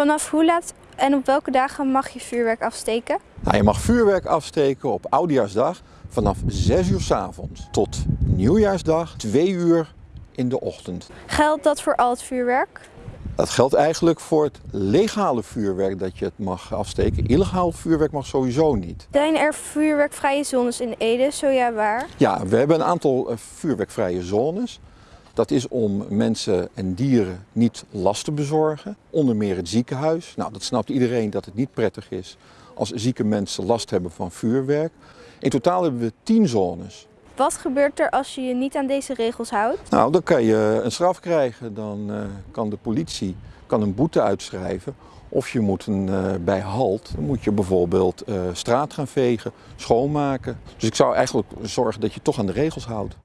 Vanaf hoe laat en op welke dagen mag je vuurwerk afsteken? Nou, je mag vuurwerk afsteken op Oudejaarsdag vanaf 6 uur s avonds tot Nieuwjaarsdag 2 uur in de ochtend. Geldt dat voor al het vuurwerk? Dat geldt eigenlijk voor het legale vuurwerk dat je het mag afsteken. Illegaal vuurwerk mag sowieso niet. Zijn er vuurwerkvrije zones in Ede? Zo ja, waar? Ja, we hebben een aantal eh, vuurwerkvrije zones. Dat is om mensen en dieren niet last te bezorgen. Onder meer het ziekenhuis. Nou, dat snapt iedereen dat het niet prettig is als zieke mensen last hebben van vuurwerk. In totaal hebben we 10 zones. Wat gebeurt er als je je niet aan deze regels houdt? Nou, dan kan je een straf krijgen. Dan uh, kan de politie kan een boete uitschrijven. Of je moet een, uh, bij halt, dan moet je bijvoorbeeld uh, straat gaan vegen, schoonmaken. Dus ik zou eigenlijk zorgen dat je toch aan de regels houdt.